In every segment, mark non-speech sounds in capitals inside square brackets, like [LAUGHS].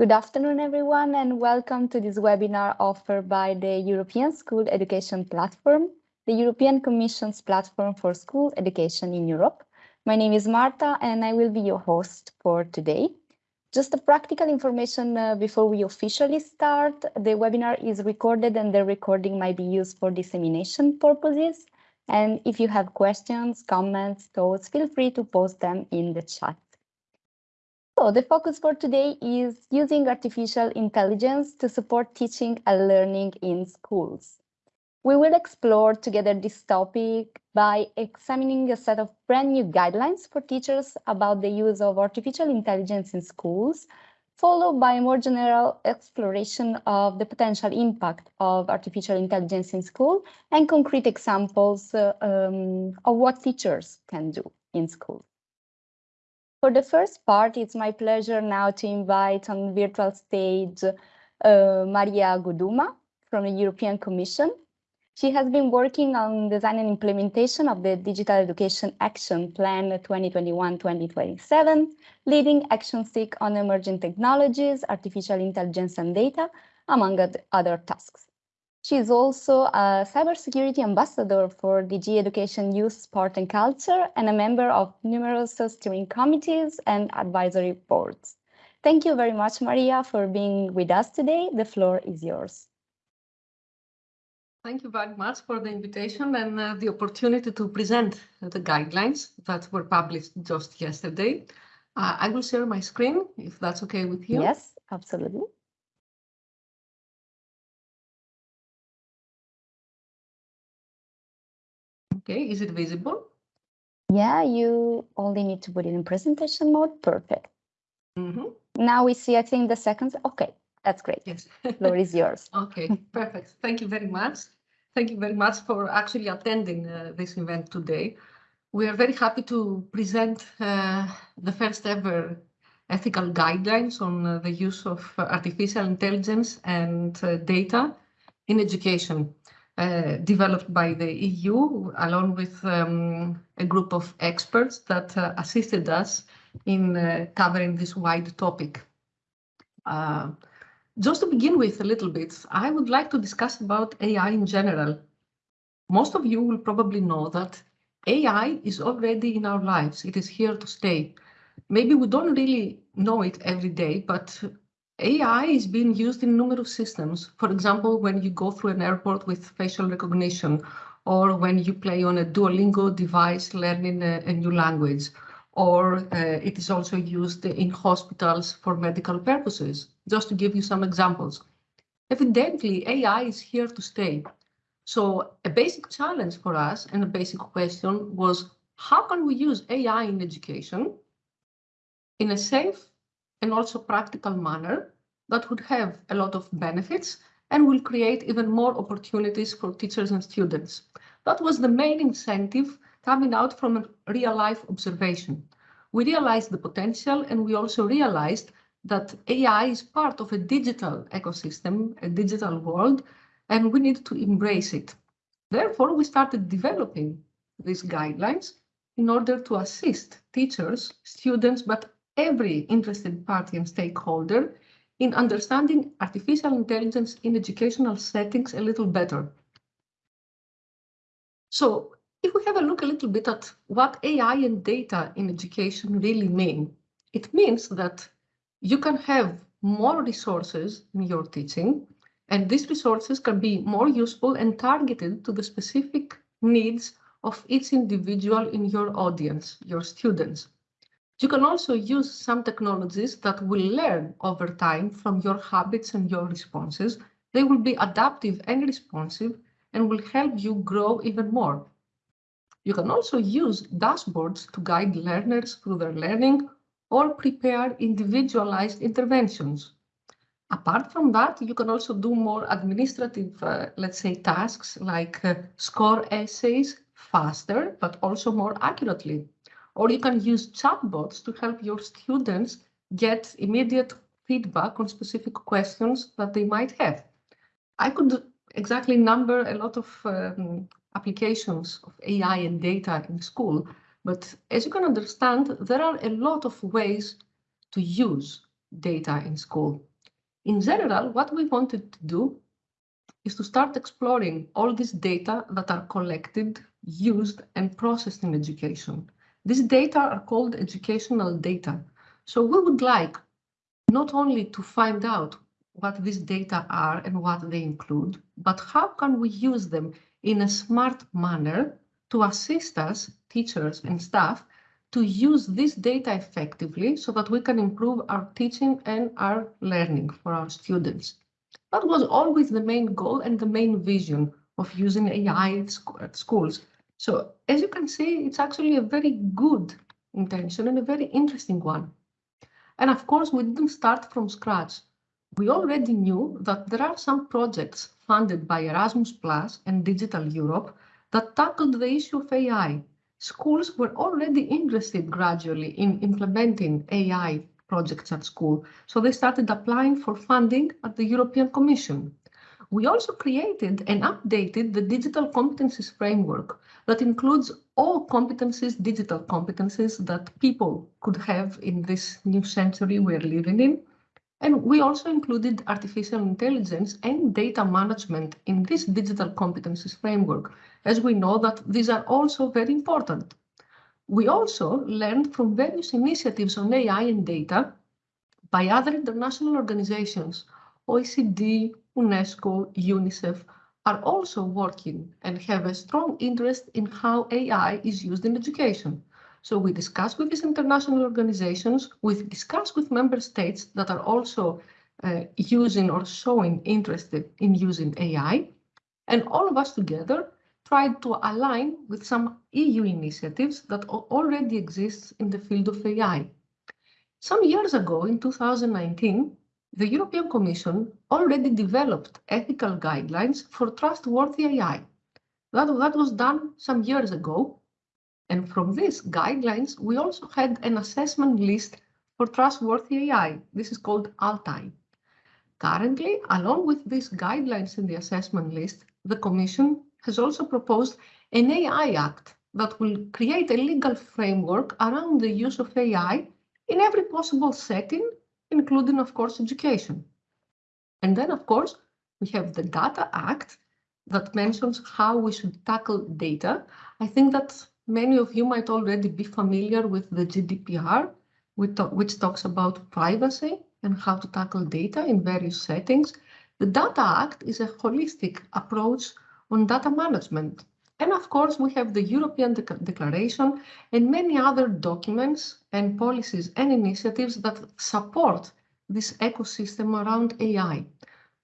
Good afternoon, everyone, and welcome to this webinar offered by the European School Education Platform, the European Commission's platform for school education in Europe. My name is Marta, and I will be your host for today. Just a practical information uh, before we officially start. The webinar is recorded and the recording might be used for dissemination purposes. And if you have questions, comments, thoughts, feel free to post them in the chat. So the focus for today is using artificial intelligence to support teaching and learning in schools. We will explore together this topic by examining a set of brand new guidelines for teachers about the use of artificial intelligence in schools, followed by a more general exploration of the potential impact of artificial intelligence in school and concrete examples uh, um, of what teachers can do in school. For the first part, it's my pleasure now to invite on virtual stage uh, Maria Guduma from the European Commission. She has been working on design and implementation of the Digital Education Action Plan 2021-2027, leading action six on emerging technologies, artificial intelligence and data, among other tasks. She is also a cybersecurity ambassador for DG Education, Youth, Sport and Culture and a member of numerous steering committees and advisory boards. Thank you very much, Maria, for being with us today. The floor is yours. Thank you very much for the invitation and uh, the opportunity to present the guidelines that were published just yesterday. Uh, I will share my screen if that's okay with you. Yes, absolutely. Okay, is it visible? Yeah, you only need to put it in presentation mode. Perfect. Mm -hmm. Now we see, I think, the seconds. Okay, that's great. Yes. Floor is yours. [LAUGHS] Okay, perfect. Thank you very much. Thank you very much for actually attending uh, this event today. We are very happy to present uh, the first ever ethical guidelines on uh, the use of artificial intelligence and uh, data in education. Uh, developed by the EU along with um, a group of experts that uh, assisted us in uh, covering this wide topic. Uh, just to begin with a little bit, I would like to discuss about AI in general. Most of you will probably know that AI is already in our lives. It is here to stay. Maybe we don't really know it every day, but AI is being used in numerous systems. For example, when you go through an airport with facial recognition, or when you play on a Duolingo device learning a, a new language, or uh, it is also used in hospitals for medical purposes, just to give you some examples. Evidently, AI is here to stay. So a basic challenge for us and a basic question was, how can we use AI in education in a safe and also practical manner that would have a lot of benefits and will create even more opportunities for teachers and students. That was the main incentive coming out from a real life observation. We realized the potential and we also realized that AI is part of a digital ecosystem, a digital world, and we need to embrace it. Therefore, we started developing these guidelines in order to assist teachers, students, but every interested party and stakeholder in understanding artificial intelligence in educational settings a little better. So if we have a look a little bit at what AI and data in education really mean, it means that you can have more resources in your teaching, and these resources can be more useful and targeted to the specific needs of each individual in your audience, your students. You can also use some technologies that will learn over time from your habits and your responses. They will be adaptive and responsive and will help you grow even more. You can also use dashboards to guide learners through their learning or prepare individualized interventions. Apart from that, you can also do more administrative, uh, let's say, tasks like uh, score essays faster, but also more accurately. Or you can use chatbots to help your students get immediate feedback on specific questions that they might have. I could exactly number a lot of um, applications of AI and data in school, but as you can understand, there are a lot of ways to use data in school. In general, what we wanted to do is to start exploring all this data that are collected, used, and processed in education. These data are called educational data. So we would like not only to find out what these data are and what they include, but how can we use them in a smart manner to assist us, teachers and staff, to use this data effectively so that we can improve our teaching and our learning for our students. That was always the main goal and the main vision of using AI at schools. So as you can see, it's actually a very good intention and a very interesting one. And of course, we didn't start from scratch. We already knew that there are some projects funded by Erasmus Plus and Digital Europe that tackled the issue of AI. Schools were already interested gradually in implementing AI projects at school, so they started applying for funding at the European Commission. We also created and updated the digital competencies framework that includes all competencies, digital competencies that people could have in this new century we're living in. And we also included artificial intelligence and data management in this digital competencies framework, as we know that these are also very important. We also learned from various initiatives on AI and data by other international organizations, OECD, UNESCO, UNICEF, are also working and have a strong interest in how AI is used in education. So we discuss with these international organizations, we discuss with member states that are also uh, using or showing interest in using AI. And all of us together tried to align with some EU initiatives that already exist in the field of AI. Some years ago, in 2019, the European Commission already developed ethical guidelines for trustworthy AI. That, that was done some years ago. And from these guidelines, we also had an assessment list for trustworthy AI. This is called ALTAI. Currently, along with these guidelines in the assessment list, the Commission has also proposed an AI Act that will create a legal framework around the use of AI in every possible setting including, of course, education. And then, of course, we have the Data Act that mentions how we should tackle data. I think that many of you might already be familiar with the GDPR, which talks about privacy and how to tackle data in various settings. The Data Act is a holistic approach on data management. And of course, we have the European De Declaration and many other documents and policies and initiatives that support this ecosystem around AI.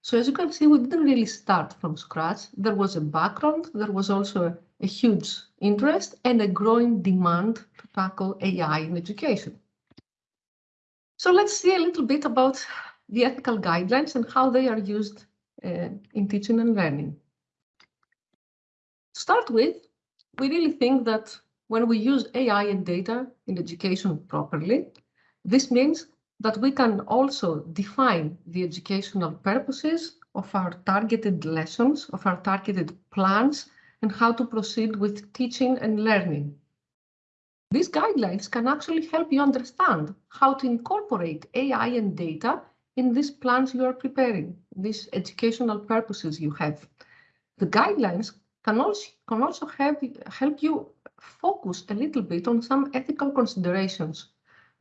So as you can see, we didn't really start from scratch. There was a background, there was also a, a huge interest and a growing demand to tackle AI in education. So let's see a little bit about the ethical guidelines and how they are used uh, in teaching and learning. Start with, we really think that when we use AI and data in education properly, this means that we can also define the educational purposes of our targeted lessons, of our targeted plans, and how to proceed with teaching and learning. These guidelines can actually help you understand how to incorporate AI and data in these plans you are preparing, these educational purposes you have. The guidelines can also, can also have, help you focus a little bit on some ethical considerations.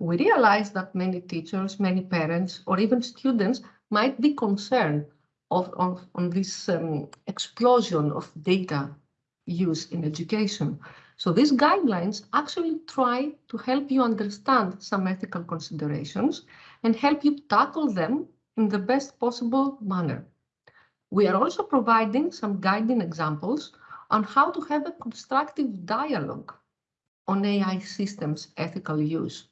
We realize that many teachers, many parents, or even students might be concerned of, of on this um, explosion of data use in education. So these guidelines actually try to help you understand some ethical considerations and help you tackle them in the best possible manner. We are also providing some guiding examples on how to have a constructive dialogue on AI systems ethical use.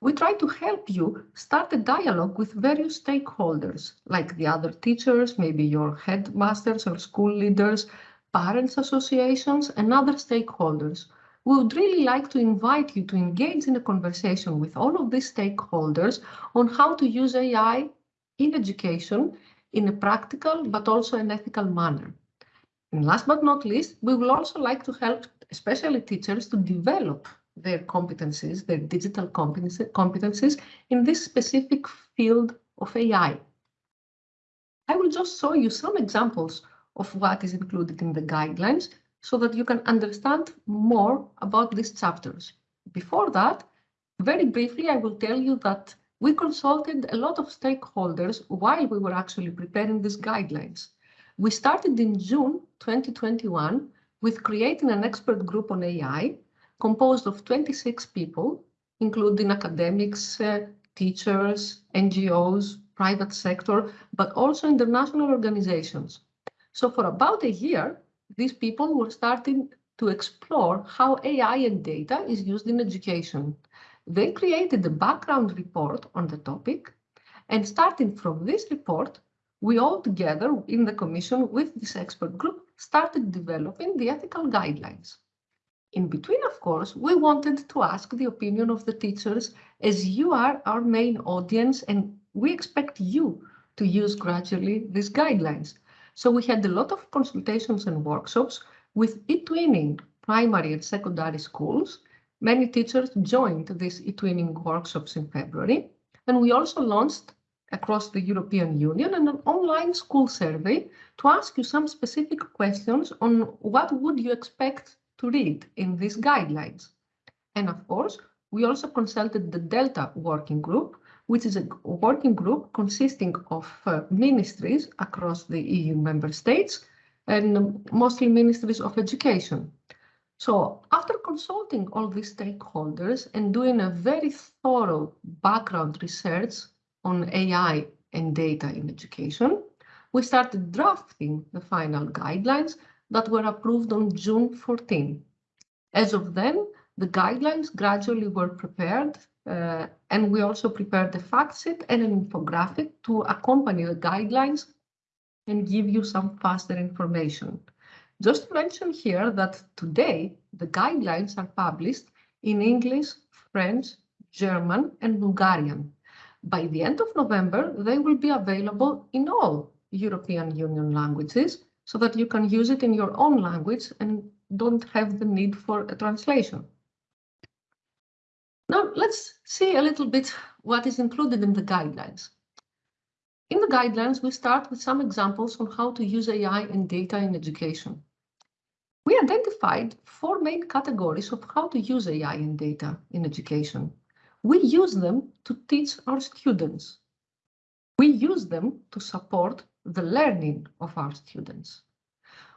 We try to help you start a dialogue with various stakeholders, like the other teachers, maybe your headmasters or school leaders, parents associations, and other stakeholders. We would really like to invite you to engage in a conversation with all of these stakeholders on how to use AI in education in a practical but also an ethical manner. And last but not least, we will also like to help especially teachers to develop their competencies, their digital competencies in this specific field of AI. I will just show you some examples of what is included in the guidelines so that you can understand more about these chapters. Before that, very briefly, I will tell you that we consulted a lot of stakeholders while we were actually preparing these guidelines. We started in June 2021 with creating an expert group on AI composed of 26 people, including academics, uh, teachers, NGOs, private sector, but also international organizations. So for about a year, these people were starting to explore how AI and data is used in education. They created a background report on the topic, and starting from this report, we all together in the Commission with this expert group started developing the ethical guidelines. In between, of course, we wanted to ask the opinion of the teachers as you are our main audience and we expect you to use gradually these guidelines. So we had a lot of consultations and workshops with eTwinning primary and secondary schools Many teachers joined these eTwinning workshops in February, and we also launched across the European Union an online school survey to ask you some specific questions on what would you expect to read in these guidelines. And of course, we also consulted the Delta working group, which is a working group consisting of uh, ministries across the EU member states and mostly ministries of education. So after consulting all these stakeholders and doing a very thorough background research on AI and data in education, we started drafting the final guidelines that were approved on June 14. As of then, the guidelines gradually were prepared uh, and we also prepared a fact sheet and an infographic to accompany the guidelines and give you some faster information. Just to mention here that today the guidelines are published in English, French, German, and Bulgarian. By the end of November, they will be available in all European Union languages so that you can use it in your own language and don't have the need for a translation. Now, let's see a little bit what is included in the guidelines. In the guidelines, we start with some examples on how to use AI and data in education. We identified four main categories of how to use AI and data in education. We use them to teach our students. We use them to support the learning of our students.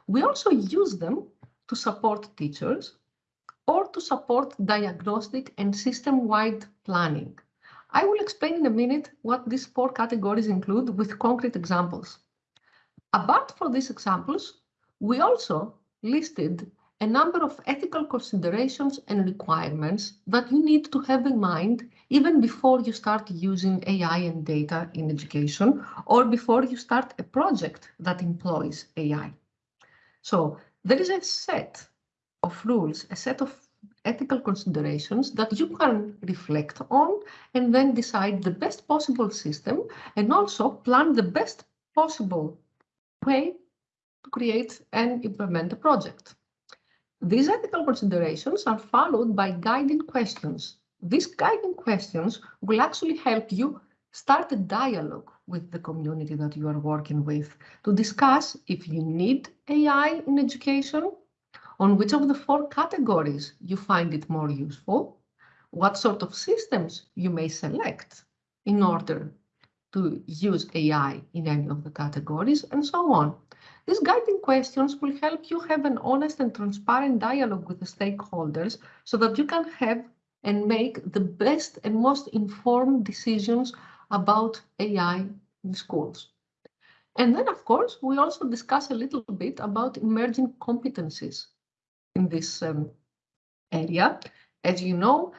We also use them to support teachers or to support diagnostic and system-wide planning. I will explain in a minute what these four categories include with concrete examples. Apart from these examples, we also listed a number of ethical considerations and requirements that you need to have in mind even before you start using AI and data in education or before you start a project that employs AI. So there is a set of rules, a set of ethical considerations that you can reflect on and then decide the best possible system and also plan the best possible way to create and implement a project. These ethical considerations are followed by guiding questions. These guiding questions will actually help you start a dialogue with the community that you are working with to discuss if you need AI in education, on which of the four categories you find it more useful, what sort of systems you may select in order to use AI in any of the categories, and so on. These guiding questions will help you have an honest and transparent dialogue with the stakeholders so that you can have and make the best and most informed decisions about AI in schools. And then, of course, we also discuss a little bit about emerging competencies in this um, area. As you know,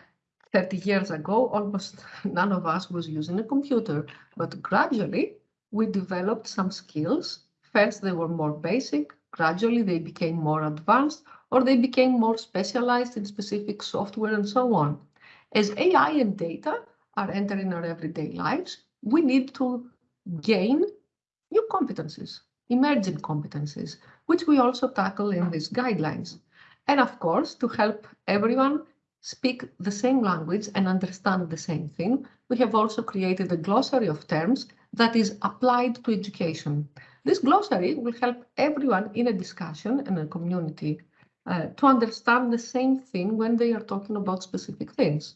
30 years ago, almost [LAUGHS] none of us was using a computer, but gradually we developed some skills First, they were more basic. Gradually, they became more advanced or they became more specialized in specific software and so on. As AI and data are entering our everyday lives, we need to gain new competencies, emerging competencies, which we also tackle in these guidelines. And of course, to help everyone speak the same language and understand the same thing, we have also created a glossary of terms that is applied to education. This glossary will help everyone in a discussion and a community uh, to understand the same thing when they are talking about specific things.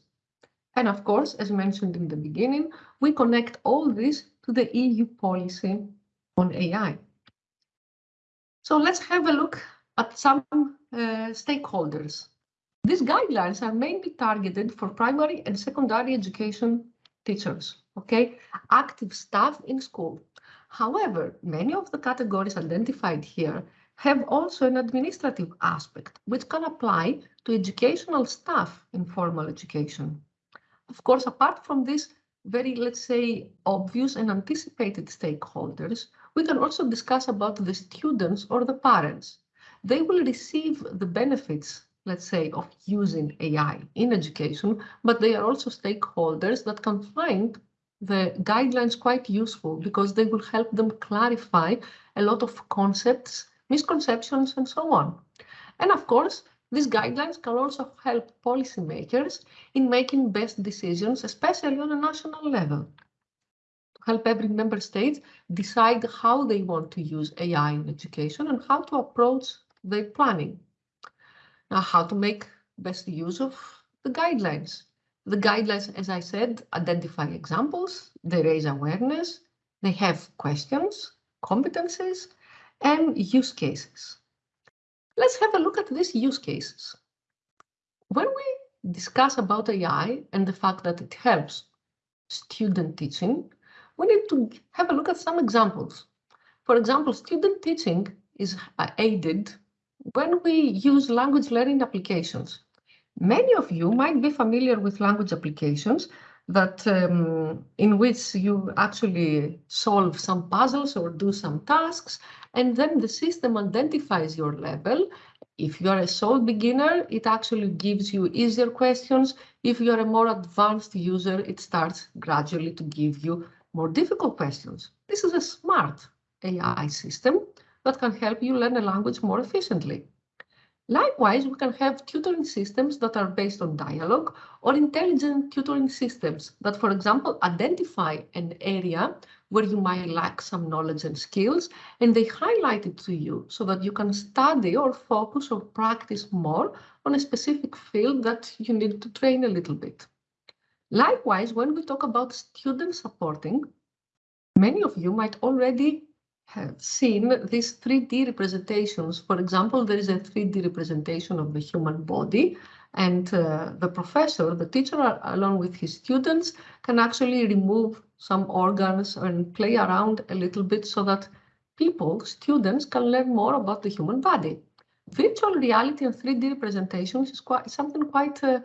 And of course, as mentioned in the beginning, we connect all this to the EU policy on AI. So let's have a look at some uh, stakeholders. These guidelines are mainly targeted for primary and secondary education teachers, okay, active staff in school. However, many of the categories identified here have also an administrative aspect, which can apply to educational staff in formal education. Of course, apart from these very, let's say, obvious and anticipated stakeholders, we can also discuss about the students or the parents. They will receive the benefits, let's say, of using AI in education, but they are also stakeholders that can find the guidelines quite useful because they will help them clarify a lot of concepts, misconceptions, and so on. And of course, these guidelines can also help policymakers in making best decisions, especially on a national level. To help every member state decide how they want to use AI in education and how to approach their planning. Now, how to make best use of the guidelines. The guidelines, as I said, identify examples, they raise awareness, they have questions, competencies, and use cases. Let's have a look at these use cases. When we discuss about AI and the fact that it helps student teaching, we need to have a look at some examples. For example, student teaching is aided when we use language learning applications. Many of you might be familiar with language applications that um, in which you actually solve some puzzles or do some tasks and then the system identifies your level. If you are a sole beginner, it actually gives you easier questions. If you are a more advanced user, it starts gradually to give you more difficult questions. This is a smart AI system that can help you learn a language more efficiently. Likewise, we can have tutoring systems that are based on dialogue or intelligent tutoring systems that, for example, identify an area where you might lack some knowledge and skills, and they highlight it to you so that you can study or focus or practice more on a specific field that you need to train a little bit. Likewise, when we talk about student supporting, many of you might already have seen these 3D representations. For example, there is a 3D representation of the human body and uh, the professor, the teacher, along with his students, can actually remove some organs and play around a little bit so that people, students, can learn more about the human body. Virtual reality and 3D representations is quite something quite uh,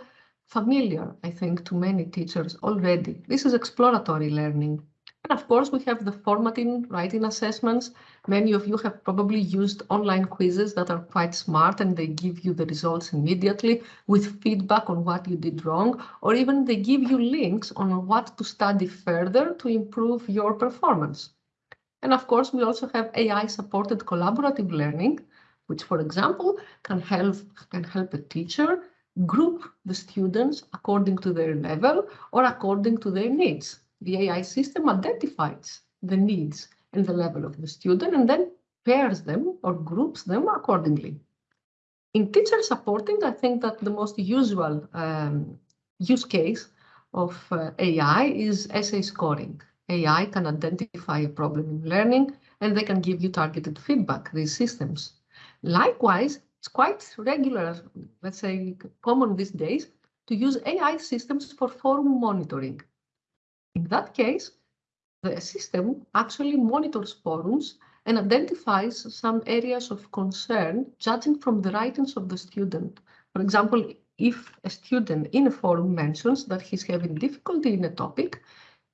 familiar, I think, to many teachers already. This is exploratory learning. And of course, we have the formative, writing assessments. Many of you have probably used online quizzes that are quite smart and they give you the results immediately with feedback on what you did wrong, or even they give you links on what to study further to improve your performance. And of course, we also have AI supported collaborative learning, which, for example, can help, can help a teacher group the students according to their level or according to their needs the AI system identifies the needs and the level of the student and then pairs them or groups them accordingly. In teacher supporting, I think that the most usual um, use case of uh, AI is essay scoring. AI can identify a problem in learning and they can give you targeted feedback, these systems. Likewise, it's quite regular, let's say common these days, to use AI systems for forum monitoring. In that case, the system actually monitors forums and identifies some areas of concern judging from the writings of the student. For example, if a student in a forum mentions that he's having difficulty in a topic,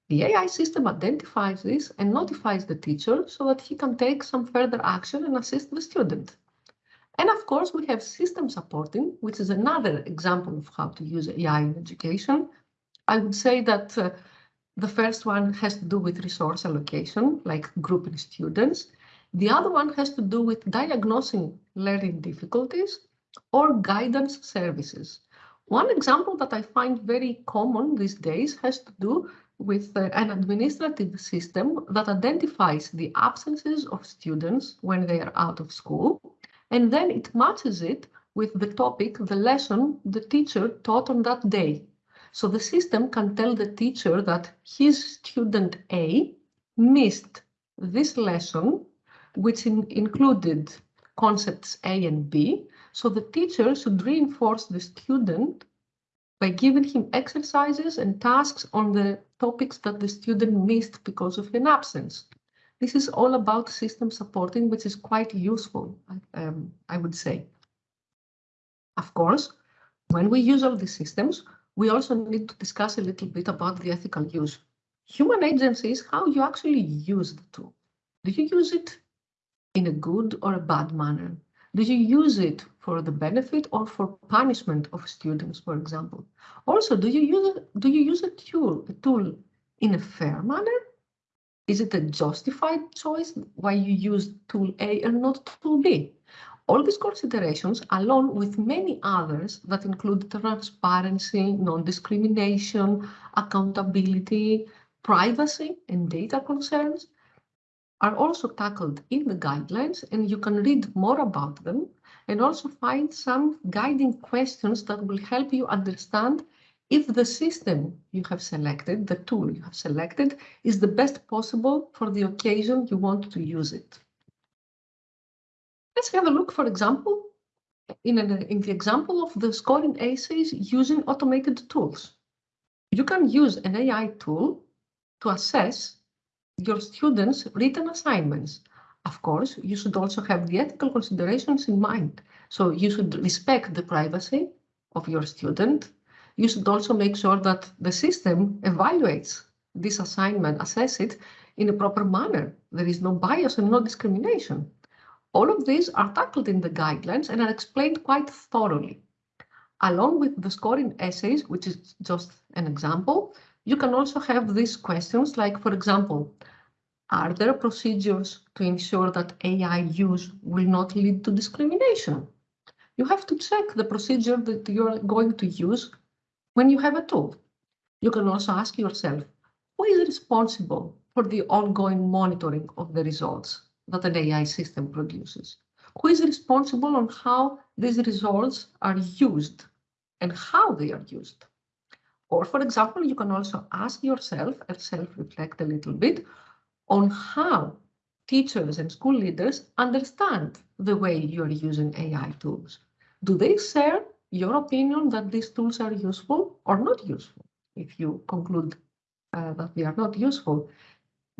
the AI system identifies this and notifies the teacher so that he can take some further action and assist the student. And of course, we have system supporting, which is another example of how to use AI in education. I would say that uh, the first one has to do with resource allocation, like grouping students. The other one has to do with diagnosing learning difficulties or guidance services. One example that I find very common these days has to do with uh, an administrative system that identifies the absences of students when they are out of school, and then it matches it with the topic, the lesson the teacher taught on that day. So the system can tell the teacher that his student A missed this lesson, which in included concepts A and B. So the teacher should reinforce the student by giving him exercises and tasks on the topics that the student missed because of an absence. This is all about system supporting, which is quite useful, um, I would say. Of course, when we use all these systems, we also need to discuss a little bit about the ethical use. Human agency is how you actually use the tool. Do you use it in a good or a bad manner? Do you use it for the benefit or for punishment of students, for example? Also, do you use do you use a tool a tool in a fair manner? Is it a justified choice why you use tool A and not tool B? All these considerations, along with many others that include transparency, non-discrimination, accountability, privacy, and data concerns, are also tackled in the guidelines, and you can read more about them and also find some guiding questions that will help you understand if the system you have selected, the tool you have selected, is the best possible for the occasion you want to use it. Let's have a look, for example, in, an, in the example of the scoring essays using automated tools. You can use an AI tool to assess your students' written assignments. Of course, you should also have the ethical considerations in mind. So you should respect the privacy of your student. You should also make sure that the system evaluates this assignment, assess it in a proper manner. There is no bias and no discrimination. All of these are tackled in the guidelines and are explained quite thoroughly. Along with the scoring essays, which is just an example, you can also have these questions like, for example, are there procedures to ensure that AI use will not lead to discrimination? You have to check the procedure that you're going to use when you have a tool. You can also ask yourself, who is responsible for the ongoing monitoring of the results? That an AI system produces? Who is responsible on how these results are used and how they are used? Or, for example, you can also ask yourself and self-reflect a little bit on how teachers and school leaders understand the way you're using AI tools. Do they share your opinion that these tools are useful or not useful? If you conclude uh, that they are not useful,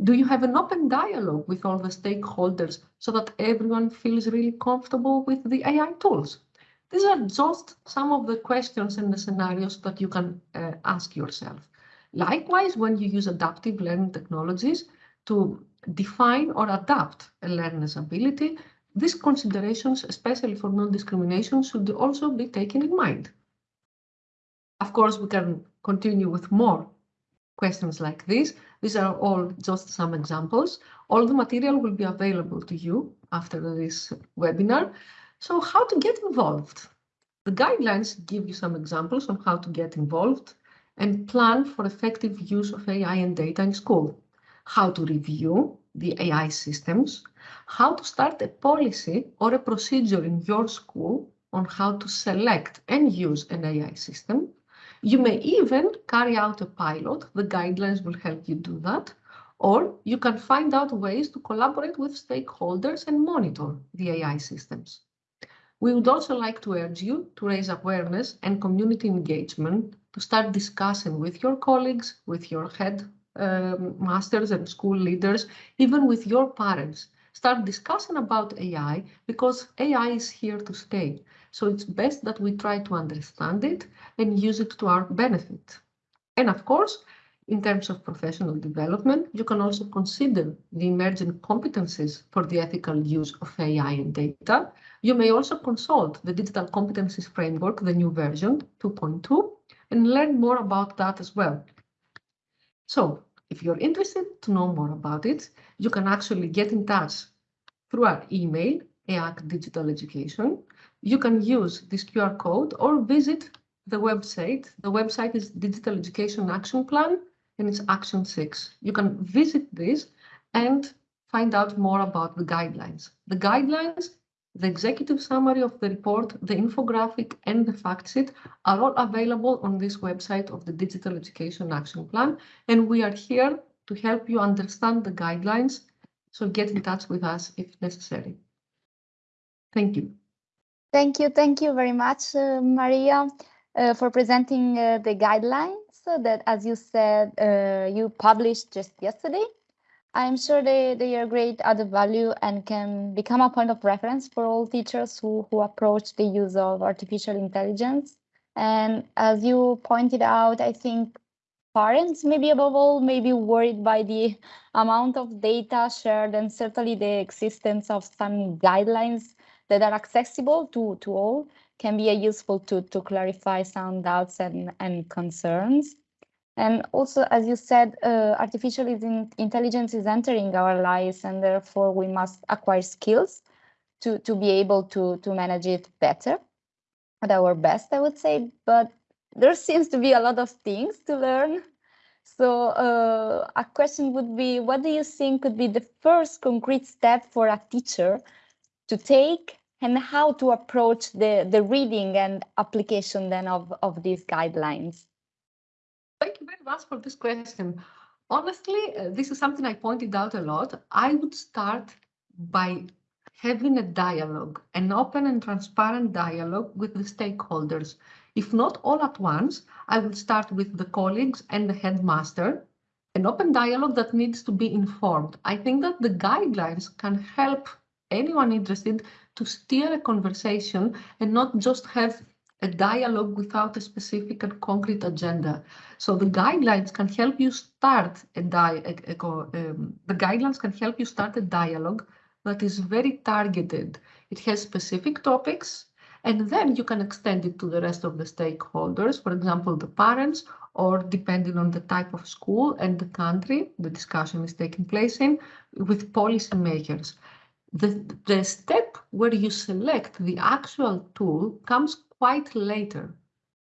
do you have an open dialogue with all the stakeholders so that everyone feels really comfortable with the AI tools? These are just some of the questions and the scenarios that you can uh, ask yourself. Likewise, when you use adaptive learning technologies to define or adapt a learner's ability, these considerations, especially for non-discrimination, should also be taken in mind. Of course, we can continue with more questions like this. These are all just some examples. All the material will be available to you after this webinar. So how to get involved? The guidelines give you some examples on how to get involved and plan for effective use of AI and data in school. How to review the AI systems, how to start a policy or a procedure in your school on how to select and use an AI system, you may even carry out a pilot. The guidelines will help you do that. Or you can find out ways to collaborate with stakeholders and monitor the AI systems. We would also like to urge you to raise awareness and community engagement to start discussing with your colleagues, with your head um, masters and school leaders, even with your parents. Start discussing about AI because AI is here to stay. So it's best that we try to understand it and use it to our benefit. And of course, in terms of professional development, you can also consider the emerging competencies for the ethical use of AI and data. You may also consult the Digital Competencies Framework, the new version 2.2, and learn more about that as well. So if you're interested to know more about it, you can actually get in touch through our email, EAC Digital Education, you can use this QR code or visit the website. The website is Digital Education Action Plan, and it's action six. You can visit this and find out more about the guidelines. The guidelines, the executive summary of the report, the infographic and the fact sheet are all available on this website of the Digital Education Action Plan. And we are here to help you understand the guidelines. So get in touch with us if necessary. Thank you. Thank you. Thank you very much, uh, Maria, uh, for presenting uh, the guidelines that, as you said, uh, you published just yesterday. I'm sure they, they are great added value and can become a point of reference for all teachers who, who approach the use of artificial intelligence. And as you pointed out, I think parents, maybe above all, may be worried by the amount of data shared and certainly the existence of some guidelines that are accessible to, to all can be a useful to, to clarify some doubts and, and concerns. And also, as you said, uh, artificial intelligence is entering our lives, and therefore we must acquire skills to, to be able to, to manage it better at our best, I would say. But there seems to be a lot of things to learn. So uh, a question would be, what do you think could be the first concrete step for a teacher to take and how to approach the, the reading and application then of, of these guidelines? Thank you very much for this question. Honestly, uh, this is something I pointed out a lot. I would start by having a dialogue, an open and transparent dialogue with the stakeholders. If not all at once, I would start with the colleagues and the headmaster, an open dialogue that needs to be informed. I think that the guidelines can help anyone interested to steer a conversation and not just have a dialogue without a specific and concrete agenda. So the guidelines can help you start a, di a, a um, the guidelines can help you start a dialogue that is very targeted. It has specific topics, and then you can extend it to the rest of the stakeholders, for example, the parents, or depending on the type of school and the country the discussion is taking place in, with policymakers. The, the step where you select the actual tool comes quite later,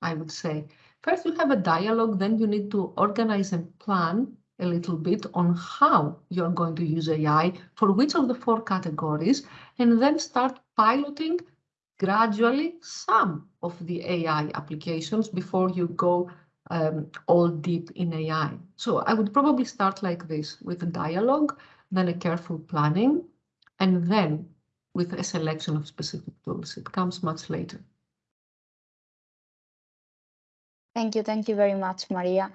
I would say. First, you have a dialogue, then you need to organize and plan a little bit on how you're going to use AI for which of the four categories, and then start piloting gradually some of the AI applications before you go um, all deep in AI. So I would probably start like this with a dialogue, then a careful planning, and then with a selection of specific tools. It comes much later. Thank you. Thank you very much, Maria.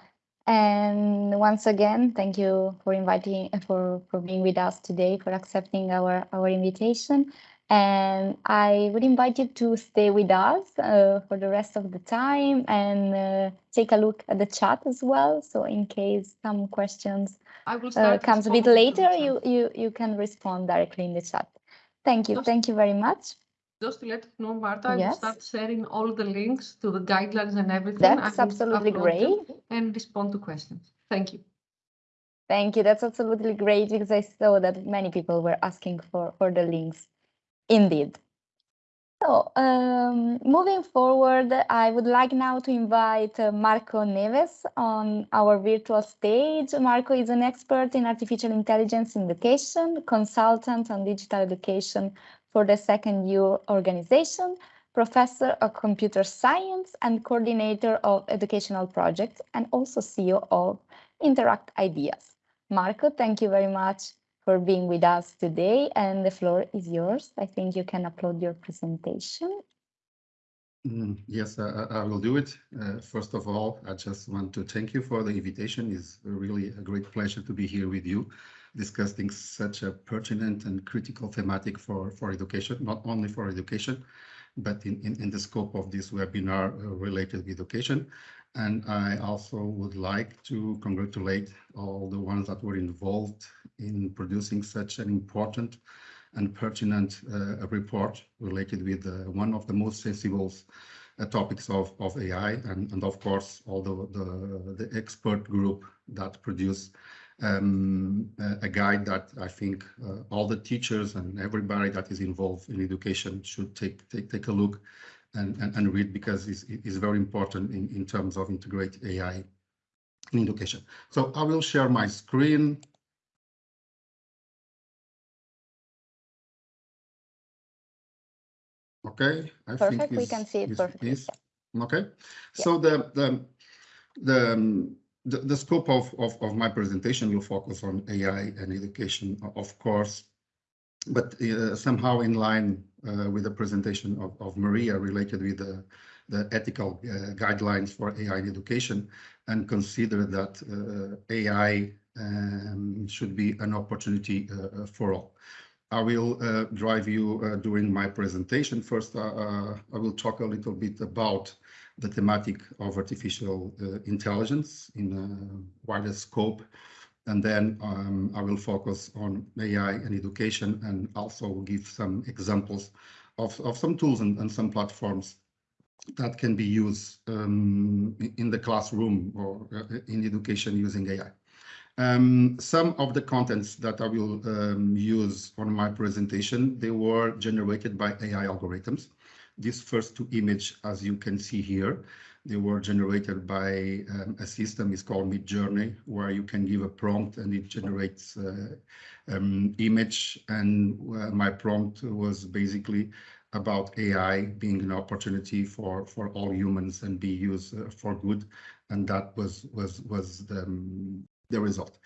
And once again, thank you for inviting, for, for being with us today, for accepting our, our invitation. And I would invite you to stay with us uh, for the rest of the time and uh, take a look at the chat as well. So in case some questions uh, comes a bit later, you, you, you can respond directly in the chat. Thank you. Just, Thank you very much. Just to let you know, Marta, I will start sharing all the links to the guidelines and everything. That's absolutely great. And respond to questions. Thank you. Thank you. That's absolutely great because I saw that many people were asking for, for the links. Indeed. So, um, moving forward, I would like now to invite uh, Marco Neves on our virtual stage. Marco is an expert in artificial intelligence in education, consultant on digital education for the second year organization, professor of computer science and coordinator of educational projects, and also CEO of Interact Ideas. Marco, thank you very much for being with us today and the floor is yours. I think you can upload your presentation. Mm, yes, I, I, will do it. Uh, first of all, I just want to thank you for the invitation. It's really a great pleasure to be here with you discussing such a pertinent and critical thematic for, for education, not only for education, but in, in, in the scope of this webinar uh, related with education. And I also would like to congratulate all the ones that were involved in producing such an important and pertinent uh, report related with uh, one of the most sensible uh, topics of, of AI and, and of course all the, the, the expert group that produced um, a guide that I think uh, all the teachers and everybody that is involved in education should take take, take a look and, and, and read because it's, it's very important in, in terms of integrate AI in education. So I will share my screen. Okay, I Perfect, think we can see it perfectly, is- yeah. Okay, so the, the, the, the, the scope of, of, of my presentation will focus on AI and education, of course, but uh, somehow in line uh, with the presentation of, of Maria related with the, the ethical uh, guidelines for AI in education and consider that AI um, should be an opportunity for all. I will uh, drive you uh, during my presentation. First, uh, I will talk a little bit about the thematic of artificial intelligence in a wider scope. And then um, I will focus on AI and education and also give some examples of, of some tools and, and some platforms that can be used um, in- the classroom or uh, in education using AI. Um, some of the contents that I will um, use on my presentation, they were generated by AI algorithms. These first two image, as you can see here, they were generated by um, a system is called Midjourney, where you can give a prompt and it generates uh, um, image. And uh, my prompt was basically about AI being an opportunity for for all humans and be used uh, for good, and that was was was the, um, the result.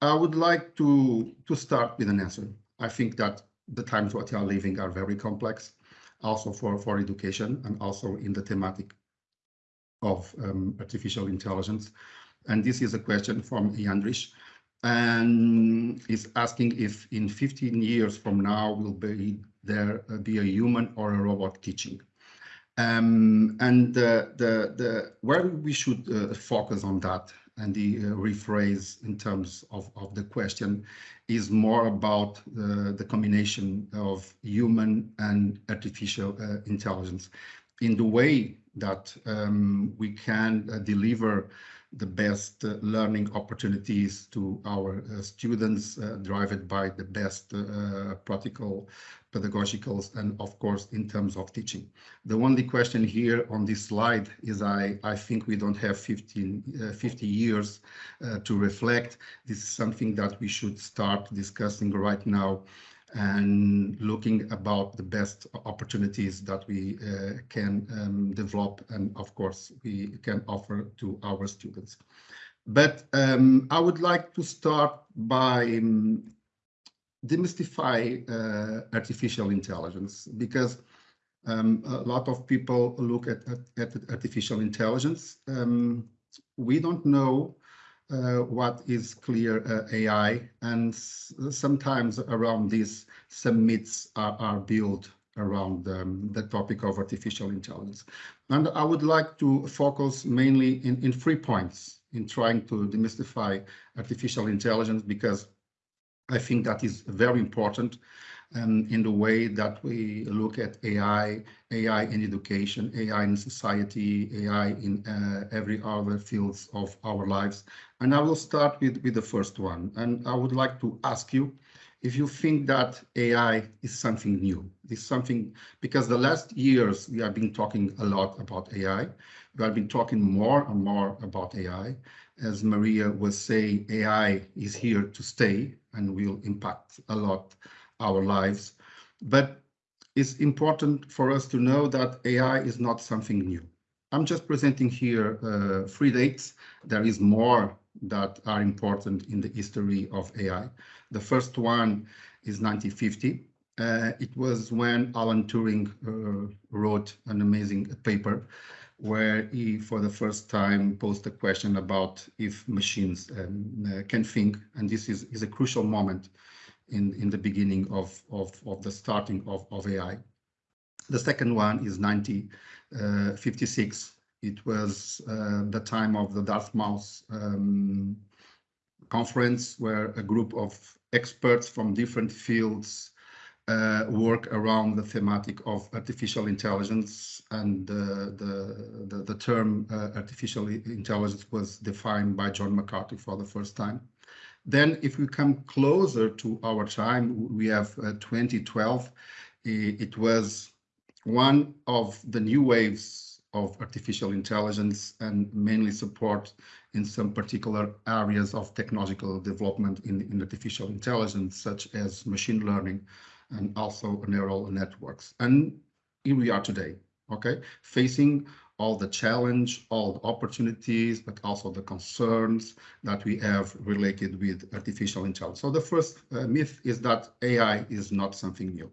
I would like to to start with an answer. I think that the times what we are living are very complex, also for for education and also in the thematic of um, artificial intelligence. And this is a question from Yandrich, and is asking if in 15 years from now will be there uh, be a human or a robot teaching. Um, and the, the, the, where we should uh, focus on that and the uh, rephrase in terms of, of the question is more about uh, the combination of human and artificial uh, intelligence in the way that um, we can uh, deliver the best uh, learning opportunities to our uh, students, uh, driven by the best uh, practical pedagogicals and of course in terms of teaching. The only question here on this slide is I, I think we don't have 15, uh, 50 years uh, to reflect. This is something that we should start discussing right now and looking about the best opportunities that we uh, can um, develop and of course we can offer to our students. But um, I would like to start by um, demystify uh, artificial intelligence because um, a lot of people look at, at, at artificial intelligence. Um, we don't know uh, what is clear uh, AI, and sometimes around this, some myths are, are built around um, the topic of artificial intelligence. And I would like to focus mainly in, in three points in trying to demystify artificial intelligence because I think that is very important um, in the way that we look at AI, AI in education, AI in society, AI in uh, every other fields of our lives. And I will start with, with the first one. And I would like to ask you if you think that AI is something new. This something, because the last years we have been talking a lot about AI. We have been talking more and more about AI. As Maria was saying, AI is here to stay and will impact a lot our lives. But it's important for us to know that AI is not something new. I'm just presenting here uh, three dates. There is more that are important in the history of AI. The first one is 1950. Uh, it was when Alan Turing uh, wrote an amazing paper where he, for the first time, posed a question about if machines um, uh, can think. And this is, is a crucial moment in, in the beginning of, of, of the starting of, of AI. The second one is 1956. It was uh, the time of the Dartmouth um, conference where a group of experts from different fields uh, work around the thematic of artificial intelligence and the, the, the term uh, artificial intelligence was defined by John McCarthy for the first time. Then if we come closer to our time, we have uh, 2012. It was one of the new waves of artificial intelligence and mainly support in some particular areas of technological development in, in artificial intelligence, such as machine learning and also neural networks. And here we are today, okay, facing all the challenge, all the opportunities, but also the concerns that we have related with artificial intelligence. So the first uh, myth is that AI is not something new.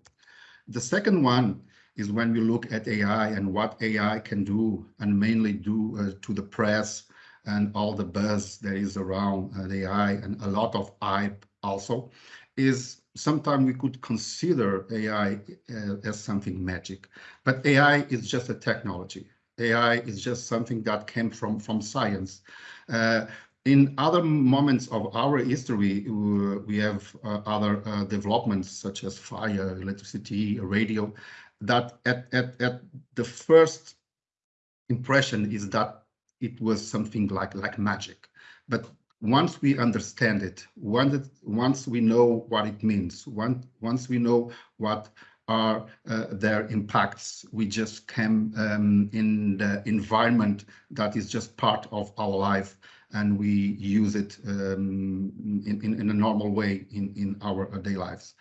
The second one is when we look at AI and what AI can do and mainly do uh, to the press and all the buzz that is around uh, AI and a lot of hype also is sometimes we could consider AI uh, as something magic, but AI is just a technology. AI is just something that came from, from science. Uh, in other moments of our history, we have uh, other uh, developments such as fire, electricity, radio, that at, at, at the first impression is that it was something like, like magic. But once we understand it, once, once we know what it means, once, once we know what are uh, their impacts. We just came um, in the environment that is just part of our life and we use it um, in, in, in, a normal way in, in our day lives.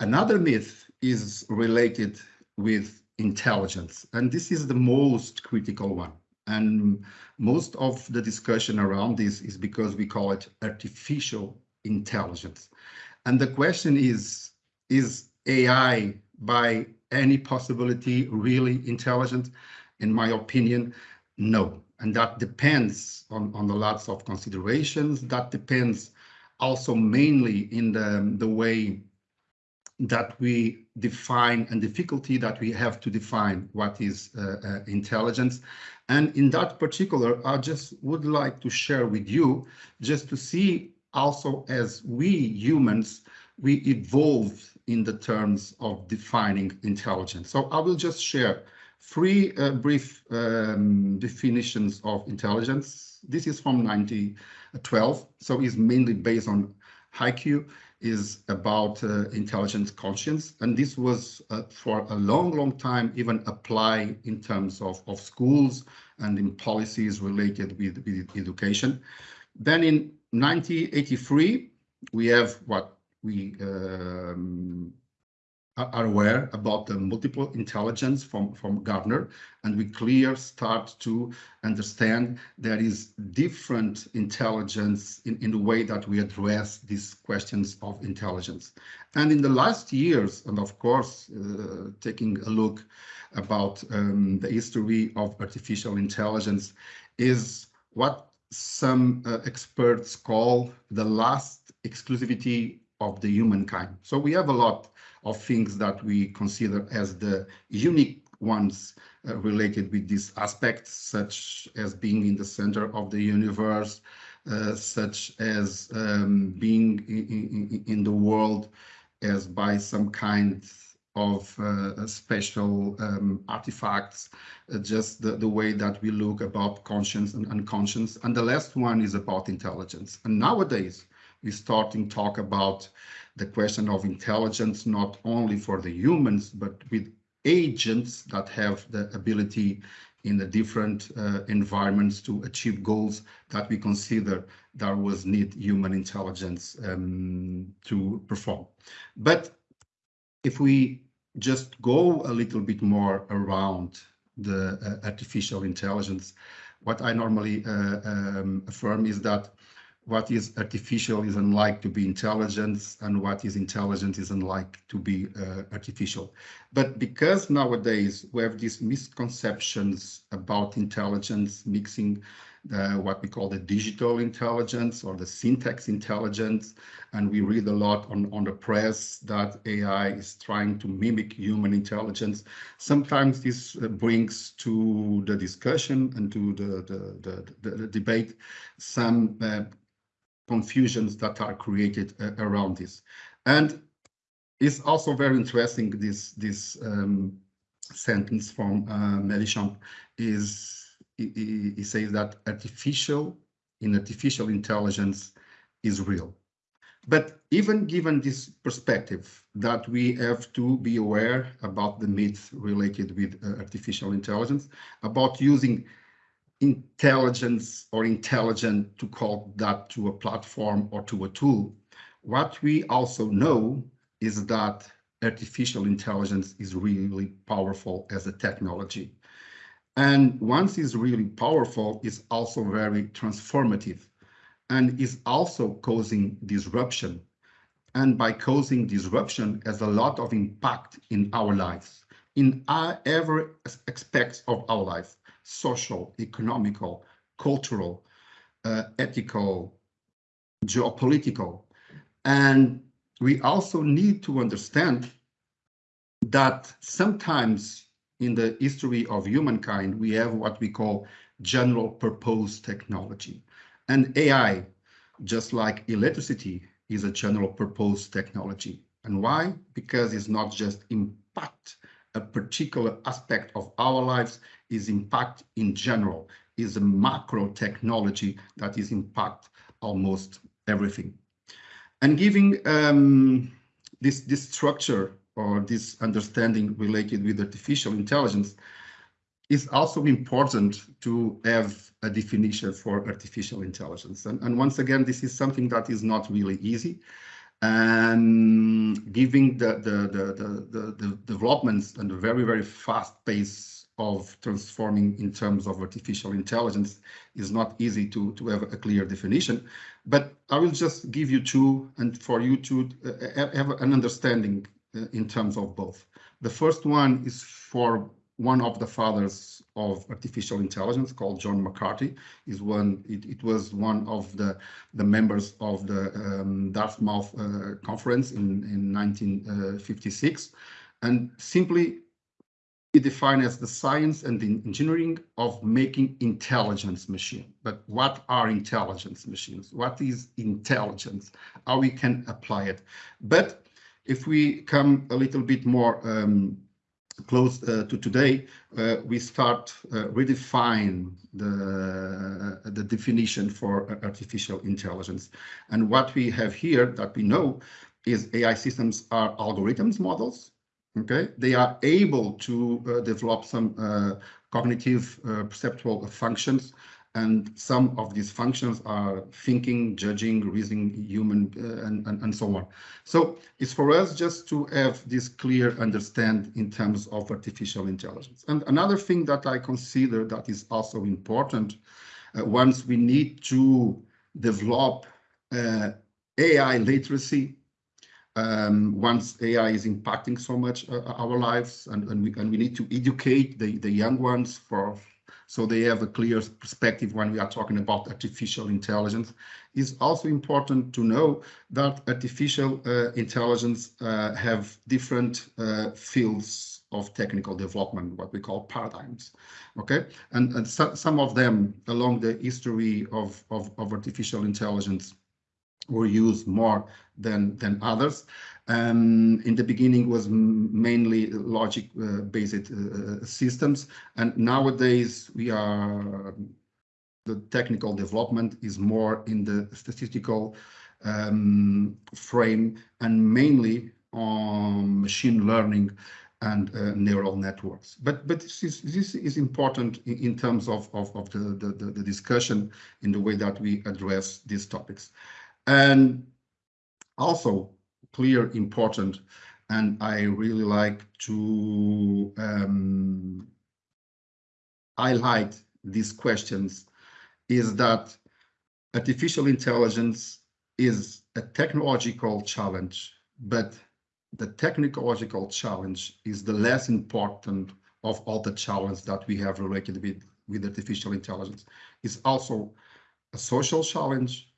Another myth is related with intelligence, and this is the most critical one. And most of the discussion around this is because we call it artificial intelligence. And the question is, is AI by any possibility really intelligent? In my opinion, no. And that depends on, on the lots of considerations. That depends also mainly in the, the way that we define and difficulty that we have to define what is uh, uh, intelligence. And in that particular, I just would like to share with you just to see also as we humans, we evolve in the terms of defining intelligence. So I will just share three uh, brief um, definitions of intelligence. This is from 1912, so it's mainly based on HiQ, is about uh, intelligence conscience. And this was uh, for a long, long time even applied in terms of, of schools and in policies related with, with education. Then in 1983, we have what we um, are aware about the multiple intelligence from, from Gardner, and we clear start to understand there is different intelligence in, in the way that we address these questions of intelligence. And in the last years, and of course, uh, taking a look about um, the history of artificial intelligence is what some uh, experts call the last exclusivity of the humankind. So we have a lot of things that we consider as the unique ones uh, related with these aspects, such as being in the center of the universe, uh, such as um, being in, in, in, the world as by some kind of uh, special um, artifacts, uh, just the, the way that we look about conscience and unconscious. And the last one is about intelligence. And nowadays, we're starting to talk about the question of intelligence, not only for the humans, but with agents that have the ability in the different uh, environments to achieve goals that we consider that was need human intelligence um, to perform. But if we just go a little bit more around the uh, artificial intelligence, what I normally uh, um, affirm is that what is artificial is unlike to be intelligence and what is intelligent is unlike to be uh, artificial. But because nowadays we have these misconceptions about intelligence mixing the, what we call the digital intelligence or the syntax intelligence. And we read a lot on, on the press that AI is trying to mimic human intelligence. Sometimes this uh, brings to the discussion and to the, the, the, the debate some uh, confusions that are created uh, around this. And it's also very interesting, this, this um, sentence from uh, Mélenchon is, he, he says that artificial, in artificial intelligence is real. But even given this perspective that we have to be aware about the myths related with uh, artificial intelligence, about using intelligence or intelligent to call that to a platform or to a tool. What we also know is that artificial intelligence is really powerful as a technology. And once it's really powerful, it's also very transformative and is also causing disruption. And by causing disruption has a lot of impact in our lives, in every aspects of our life, social, economical, cultural, uh, ethical, geopolitical. And we also need to understand that sometimes in the history of humankind, we have what we call general purpose technology. And AI, just like electricity, is a general purpose technology. And why? Because it's not just impact a particular aspect of our lives, is impact in general, is a macro technology that is impact almost everything. And giving um, this, this structure or this understanding related with artificial intelligence, is also important to have a definition for artificial intelligence. And, and once again, this is something that is not really easy. And giving the, the, the, the, the developments and the very, very fast pace of transforming in terms of artificial intelligence is not easy to, to have a clear definition. But I will just give you two and for you to uh, have an understanding uh, in terms of both. The first one is for one of the fathers of artificial intelligence called John McCarthy is one it, it was one of the the members of the um, Dartmouth uh, conference in in 1956 and simply it defined as the science and the engineering of making intelligence machine. But what are intelligence machines? What is intelligence? How we can apply it? But if we come a little bit more um, close uh, to today, uh, we start uh, redefine the, the definition for artificial intelligence. And what we have here that we know is AI systems are algorithms models. Okay, they are able to uh, develop some uh, cognitive uh, perceptual functions and some of these functions are thinking, judging, reasoning, human, uh, and, and, and so on. So it's for us just to have this clear understand in terms of artificial intelligence. And another thing that I consider that is also important, uh, once we need to develop AI literacy, um, once AI is impacting so much uh, our lives and, and, we, and we need to educate the, the young ones for so they have a clear perspective when we are talking about artificial intelligence. It's also important to know that artificial uh, intelligence uh, have different uh, fields of technical development, what we call paradigms. Okay, and, and so, some of them along the history of, of, of artificial intelligence were used more than than others. Um, in the beginning was mainly logic-based uh, uh, systems, and nowadays we are the technical development is more in the statistical um, frame and mainly on machine learning and uh, neural networks. But but this is this is important in, in terms of of, of the, the the discussion in the way that we address these topics. And also clear, important, and I really like to um, highlight these questions is that artificial intelligence is a technological challenge, but the technological challenge is the less important of all the challenges that we have related with, with artificial intelligence. It's also a social challenge,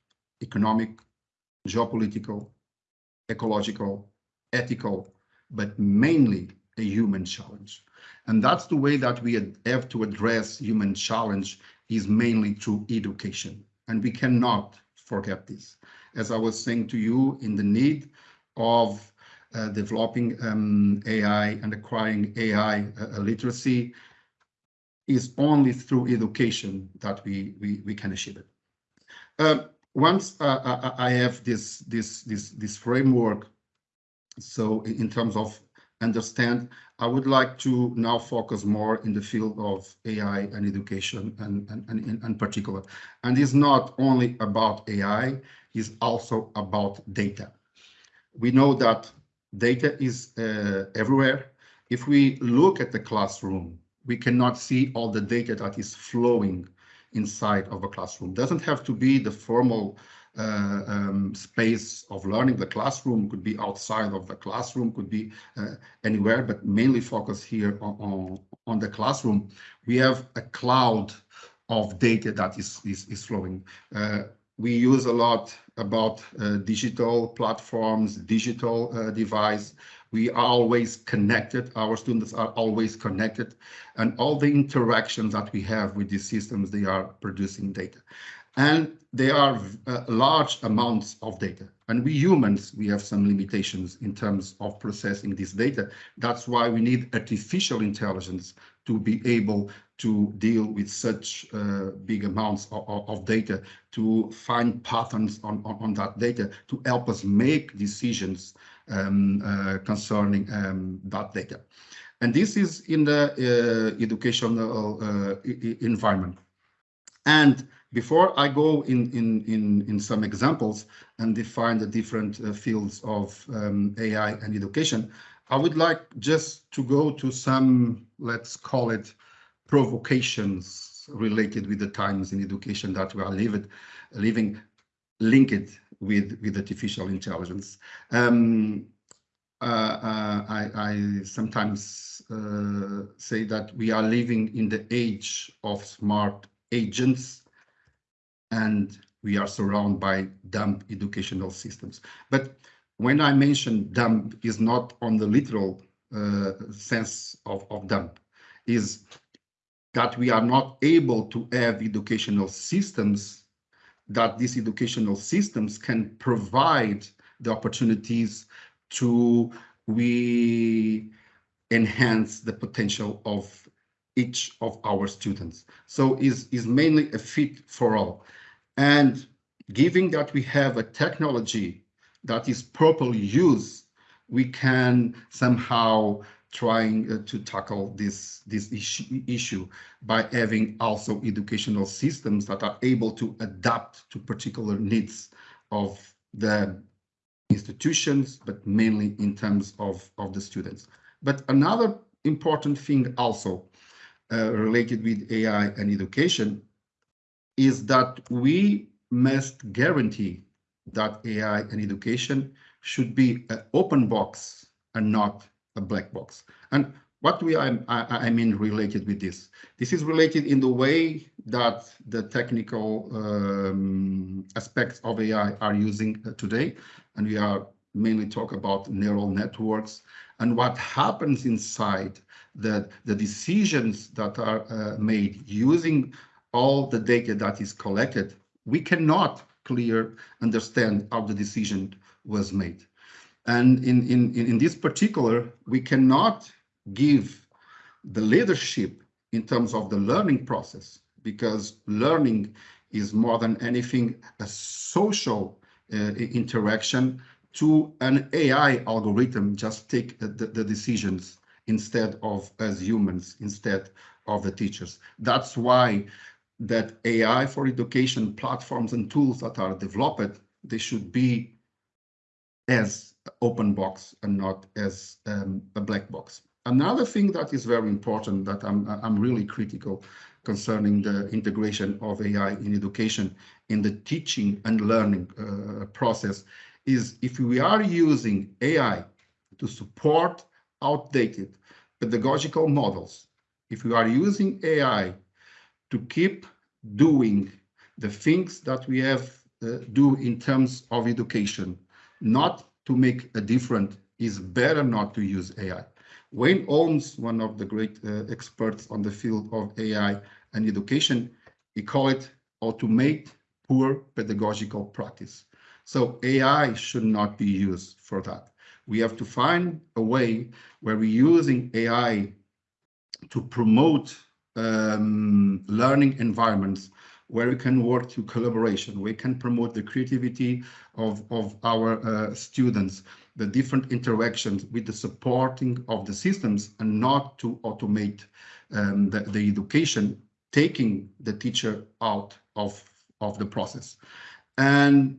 economic, geopolitical, ecological, ethical, but mainly a human challenge. And that's the way that we have to address human challenge is mainly through education. And we cannot forget this. As I was saying to you, in the need of uh, developing um, AI and acquiring AI uh, literacy is only through education that we, we, we can achieve it. Uh, once uh, I have this this this this framework, so in terms of understand, I would like to now focus more in the field of AI and education and, and, and particular. And it's not only about AI, it's also about data. We know that data is uh, everywhere. If we look at the classroom, we cannot see all the data that is flowing inside of a classroom. Doesn't have to be the formal uh, um, space of learning. The classroom could be outside of the classroom, could be uh, anywhere, but mainly focus here on, on, on, the classroom. We have a cloud of data that is, is, is flowing. Uh, we use a lot about uh, digital platforms, digital uh, device. We are always connected. Our students are always connected. And all the interactions that we have with these systems, they are producing data. And they are uh, large amounts of data. And we humans, we have some limitations in terms of processing this data. That's why we need artificial intelligence to be able to deal with such uh, big amounts of, of, data, to find patterns on, on, on, that data, to help us make decisions concerning um, that data. And this is in the uh, educational uh, environment. And before I go in, in, in, in some examples and define the different uh, fields of um, AI and education, I would like just to go to some, let's call it provocations related with the times in education that we are living, living linked with, with artificial intelligence. Um, uh, uh, I, I, sometimes uh, say that we are living in the age of smart agents and we are surrounded by dumb educational systems. But when I mention dumb is not on the literal uh, sense of, of dumb, is that we are not able to have educational systems that these educational systems can provide the opportunities to we enhance the potential of each of our students. So is is mainly a fit for all. And given that we have a technology that is properly used, we can somehow trying uh, to tackle this this issue, issue by having also educational systems that are able to adapt to particular needs of the institutions, but mainly in terms of, of the students. But another important thing also uh, related with AI and education is that we must guarantee that AI and education should be an open box and not a black box. And what do I, I, I, mean related with this? This is related in the way that the technical um, aspects of AI are using uh, today. And we are mainly talk about neural networks and what happens inside the, the decisions that are uh, made using all the data that is collected, we cannot clear understand how the decision was made. And in, in, in this particular, we cannot give the leadership in terms of the learning process because learning is more than anything a social uh, interaction to an AI algorithm just take the, the decisions instead of as humans, instead of the teachers. That's why that AI for education platforms and tools that are developed, they should be as open box and not as um, a black box. Another thing that is very important that I'm, I'm really critical concerning the integration of AI in education in the teaching and learning uh, process is if we are using AI to support outdated pedagogical models, if we are using AI to keep doing the things that we have uh, do in terms of education, not to make a difference, is better not to use AI. Wayne Holmes, one of the great uh, experts on the field of AI and education, he called it automate poor pedagogical practice. So AI should not be used for that. We have to find a way where we're using AI to promote um, learning environments where we can work through collaboration. We can promote the creativity of, of our uh, students, the different interactions with the supporting of the systems and not to automate um, the, the education, taking the teacher out of, of the process. And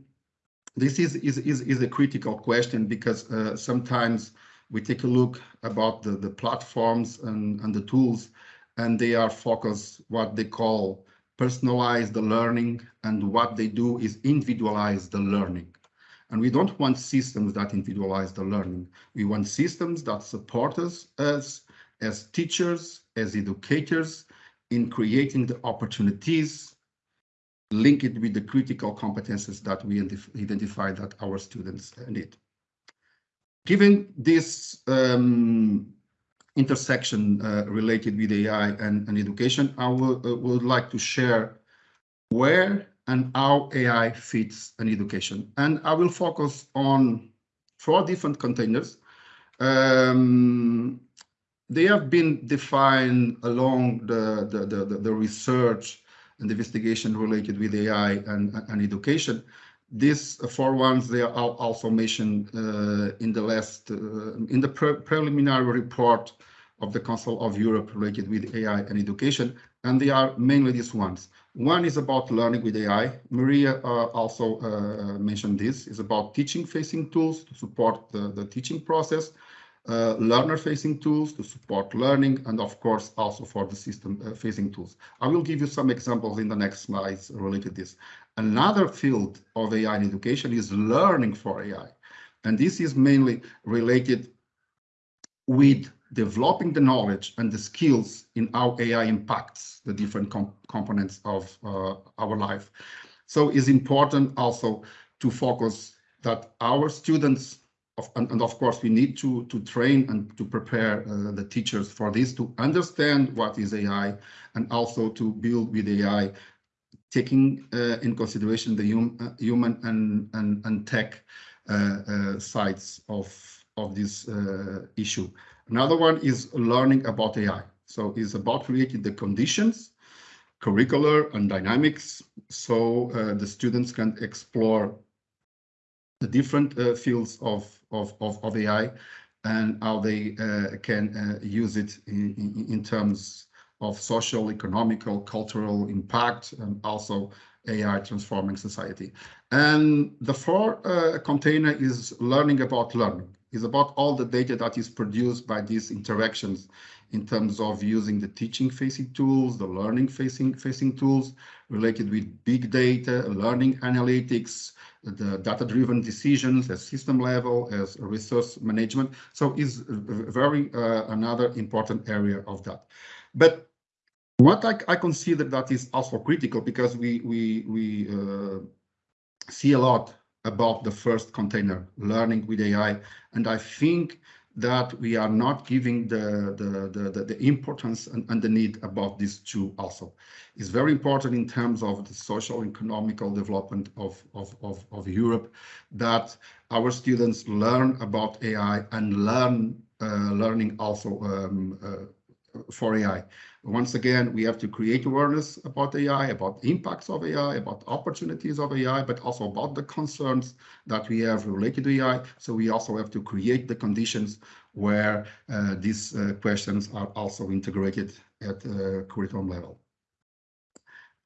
this is, is, is, is a critical question because uh, sometimes we take a look about the, the platforms and, and the tools and they are focused what they call personalize the learning and what they do is individualize the learning. And we don't want systems that individualize the learning. We want systems that support us as, as teachers, as educators in creating the opportunities, link it with the critical competences that we identify that our students need. Given this um, intersection uh, related with AI and, and education, I uh, would like to share where and how AI fits an education. And I will focus on four different containers. Um, they have been defined along the, the, the, the, research and investigation related with AI and, and education. These four ones, they are also mentioned uh, in the last, uh, in the pre preliminary report of the Council of Europe related with AI and education, and they are mainly these ones. One is about learning with AI. Maria uh, also uh, mentioned this, is about teaching-facing tools to support the, the teaching process, uh, learner-facing tools to support learning, and of course, also for the system-facing tools. I will give you some examples in the next slides related to this. Another field of AI in education is learning for AI. And this is mainly related with developing the knowledge and the skills in how AI impacts the different components of uh, our life. So it's important also to focus that our students, of, and, and, of course we need to, to train and to prepare uh, the teachers for this, to understand what is AI and also to build with AI, taking uh, in consideration the hum, uh, human and, and, and tech uh, uh, sides of, of this issue. Another one is learning about AI. So it's about creating the conditions, curricular and dynamics, so uh, the students can explore the different uh, fields of, of, of, of, AI and how they uh, can uh, use it in, in, in, terms of social, economical, cultural impact, and also AI transforming society. And the fourth uh, container is learning about learning is about all the data that is produced by these interactions in terms of using the teaching facing tools, the learning facing facing tools related with big data, learning analytics, the data-driven decisions at system level, as resource management. So is very uh, another important area of that. But what I, I, consider that is also critical because we we we uh, see a lot about the first container, learning with AI. And I think that we are not giving the, the, the, the, importance and, and the need about these two also. It's very important in terms of the social economical development of, of, of, of Europe that our students learn about AI and learn uh, learning also um, uh, for AI. Once again, we have to create awareness about AI, about the impacts of AI, about opportunities of AI, but also about the concerns that we have related to AI. So we also have to create the conditions where uh, these uh, questions are also integrated at the curriculum level.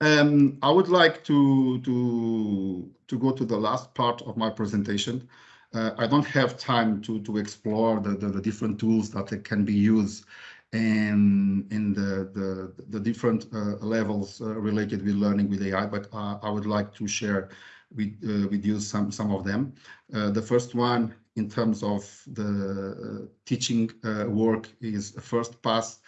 Um, I would like to, to, to go to the last part of my presentation. Uh, I don't have time to, to explore the, the, the different tools that can be used and in the, the, the different uh, levels uh, related with learning with AI, but uh, I would like to share with, uh, with you some, some of them. Uh, the first one in terms of the uh, teaching work is first pass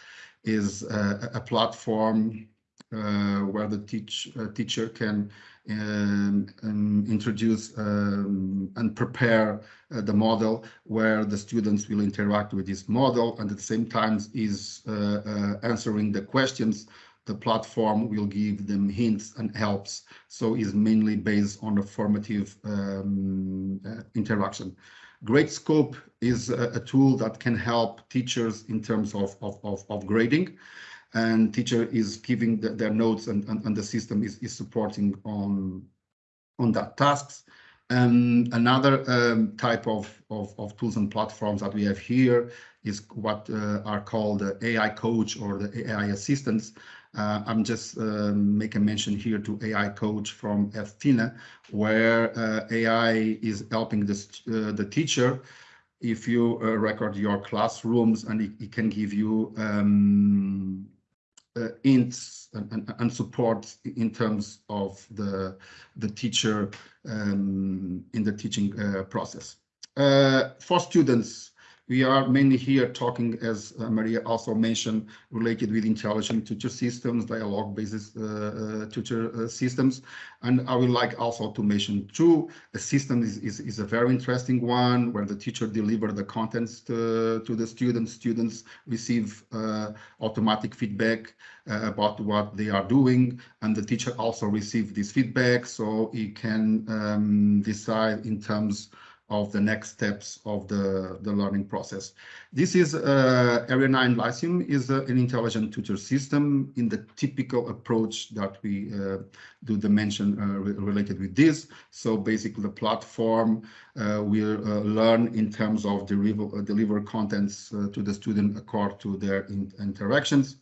is a platform where the teach, teacher can introduce um, and prepare uh, the model where the students will interact with this model. And at the same time is uh, uh, answering the questions the platform will give them hints and helps. So is mainly based on a formative um, uh, interaction. Gradescope is a, a, tool that can help teachers in terms of, of, of, of grading and teacher is giving the, their notes and, and, and the system is, is supporting on, on that tasks. And another um, type of, of, of, tools and platforms that we have here is what uh, are called the AI coach or the AI assistants. Uh, I'm just uh, make a mention here to AI coach from Edthena, where uh, AI is helping the, uh, the teacher if you uh, record your classrooms and it, it can give you um, uh, hints and, and, and, support in terms of the the teacher um, in the teaching uh, process. Uh, for students, we are mainly here talking, as uh, Maria also mentioned, related with intelligent tutor systems, dialogue-based uh, uh, tutor uh, systems. And I would like also to mention too, a system is, is, is a very interesting one where the teacher deliver the contents to, to the students. Students receive uh, automatic feedback uh, about what they are doing. And the teacher also receive this feedback so he can um, decide in terms of the next steps of the, the learning process. This is uh, Area 9 Lyceum is uh, an intelligent tutor system in the typical approach that we uh, do the mention uh, re related with this. So basically the platform uh, will uh, learn in terms of deliver, deliver contents to the student according to their in interactions.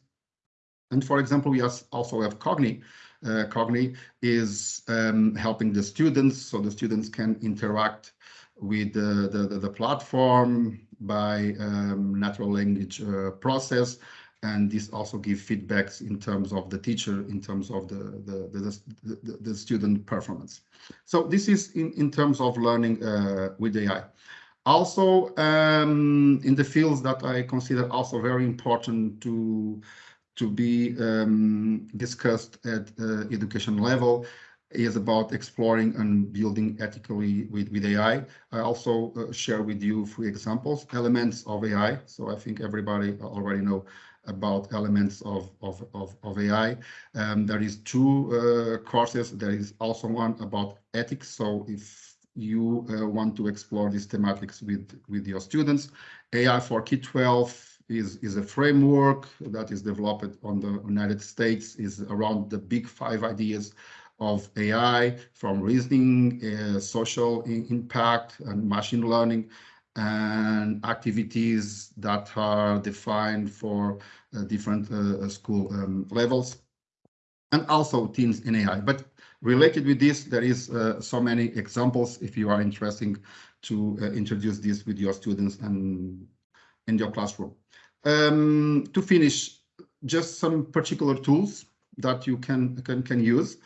And for example, we also have Cognii, uh, Cognii is um, helping the students so the students can interact with the, the, the platform by um, natural language uh, process. And this also give feedbacks in terms of the teacher, in terms of the, the, the, the, the student performance. So this is in, in terms of learning uh, with AI. Also, um, in the fields that I consider also very important to, to be um, discussed at uh, education level is about exploring and building ethically with, with AI. I also uh, share with you three examples, elements of AI. So I think everybody already know about elements of, of, of, of AI. Um, there is two uh, courses. There is also one about ethics. So if you uh, want to explore these thematics with, with your students, AI for K-12 is, is a framework that is developed on the United States, is around the big five ideas of AI from reasoning, uh, social impact and machine learning and activities that are defined for uh, different uh, school um, levels and also Teens in AI. But related with this, there is uh, so many examples if you are interested to uh, introduce this with your students and in your classroom. Um, to finish, just some particular tools that you can, can, can use.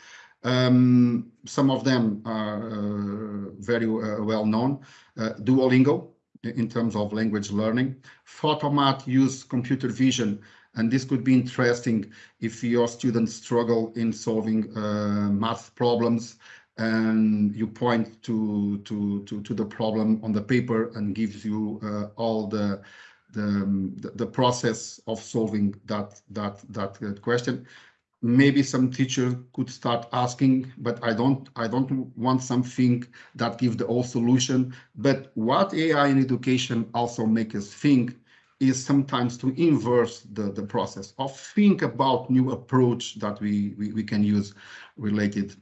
Um, some of them are uh, very uh, well known. Uh, Duolingo in terms of language learning. Photomath use computer vision and this could be interesting if your students struggle in solving uh, math problems and you point to, to, to, to, the problem on the paper and gives you uh, all the, the, um, the, process of solving that, that, that question maybe some teacher could start asking, but I don't, I don't want something that gives the whole solution. But what AI in education also makes us think is sometimes to inverse the, the process of think about new approach that we, we, we can use related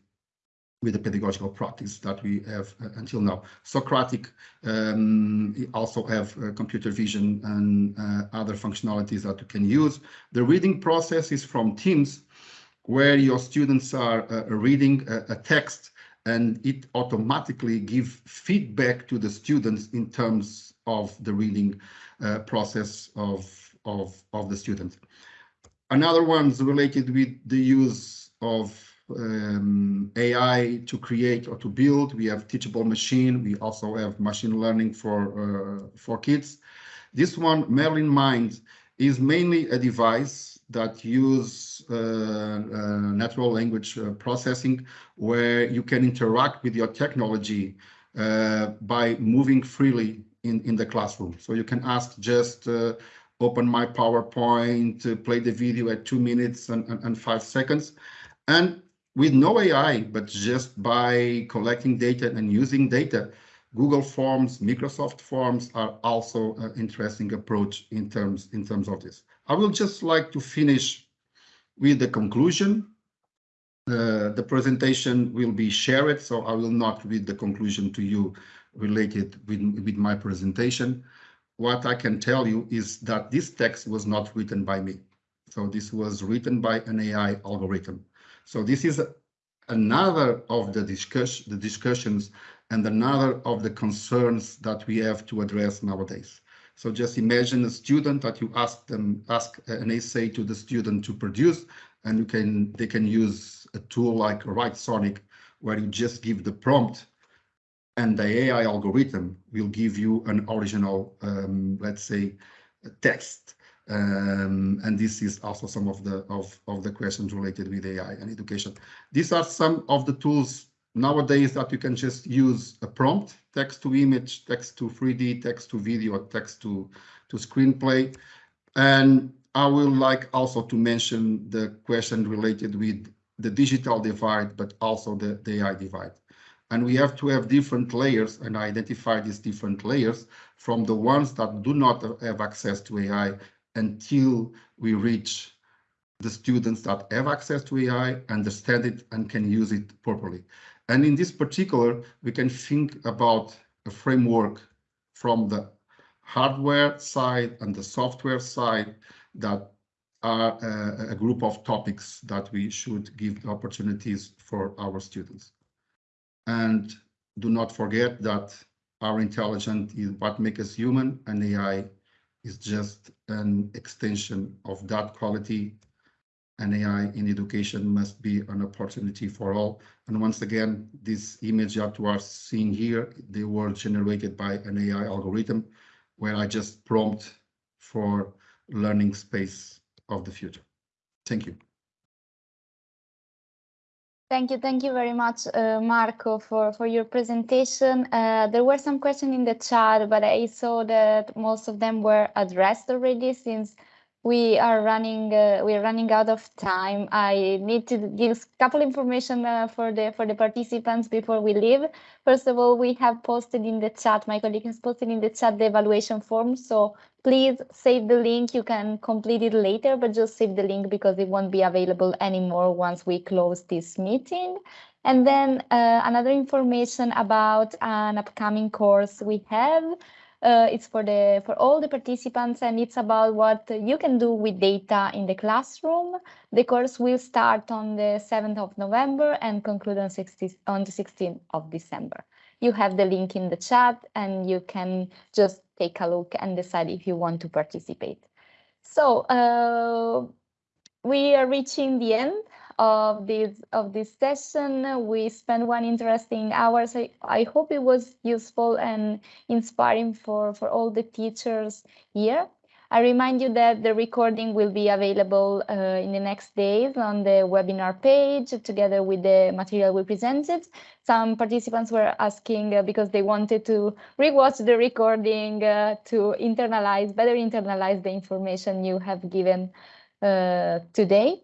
with the pedagogical practice that we have uh, until now. Socratic um, also have uh, computer vision and uh, other functionalities that you can use. The reading process is from Teams, where your students are uh, reading a, a, text and it automatically give feedback to the students in terms of the reading uh, process of, of, of the student. Another one is related with the use of um, AI to create or to build. We have teachable machine. We also have machine learning for, uh, for kids. This one, Merlyn Mind, is mainly a device that use uh, Uh, uh, natural language uh, processing where you can interact with your technology uh, by moving freely in, in the classroom. So you can ask just open my PowerPoint, play the video at two minutes and, and, and five seconds. And with no AI, but just by collecting data and using data, Google Forms, Microsoft Forms are also an interesting approach in terms in terms of this. I will just like to finish with the conclusion. Uh, the presentation will be shared, so I will not read the conclusion to you related with, with my presentation. What I can tell you is that this text was not written by me. So this was written by an AI algorithm. So this is another of the, discuss, the discussions and another of the concerns that we have to address nowadays. So just imagine a student that you ask them, ask an essay to the student to produce, and you can they can use a tool like Writesonic, where you just give the prompt and the AI algorithm will give you an original, um, let's say, text. Um, and this is also some of the of, of the questions related with AI and education. These are some of the tools nowadays that you can just use a prompt, text to image, text to 3D, text to video, text to, to screenplay. And I will like also to mention the question related with the digital divide, but also the, the AI divide. And we have to have different layers and identify these different layers from the ones that do not have access to AI until we reach the students that have access to AI, understand it, and can use it properly. And in this particular, we can think about a framework from the hardware side and the software side that are a, a group of topics that we should give opportunities for our students. And do not forget that our intelligence is what makes us human and AI is just an extension of that quality and AI in education must be an opportunity for all. And once again, this image that you are seeing here, they were generated by an AI algorithm where I just prompt for learning space of the future. Thank you. Thank you. Thank you very much, uh, Marco, for, for your presentation. Uh, there were some questions in the chat, but I saw that most of them were addressed already since we are running uh, we are running out of time. I need to give a couple information uh, for the for the participants before we leave. First of all we have posted in the chat my colleague has posted in the chat the evaluation form so please save the link. You can complete it later but just save the link because it won't be available anymore once we close this meeting. And then uh, another information about an upcoming course we have uh, it's for the for all the participants and it's about what you can do with data in the classroom. The course will start on the 7th of November and conclude on, 60, on the 16th of December. You have the link in the chat and you can just take a look and decide if you want to participate. So uh, we are reaching the end of this of this session. We spent one interesting hours. I, I hope it was useful and inspiring for, for all the teachers here. I remind you that the recording will be available uh, in the next days on the webinar page together with the material we presented. Some participants were asking uh, because they wanted to rewatch the recording uh, to internalize, better internalize the information you have given uh, today.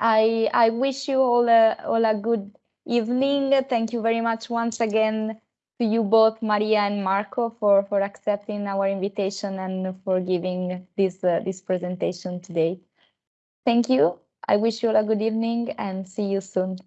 I, I wish you all a, all a good evening. Thank you very much once again to you both, Maria and Marco, for, for accepting our invitation and for giving this, uh, this presentation today. Thank you. I wish you all a good evening and see you soon.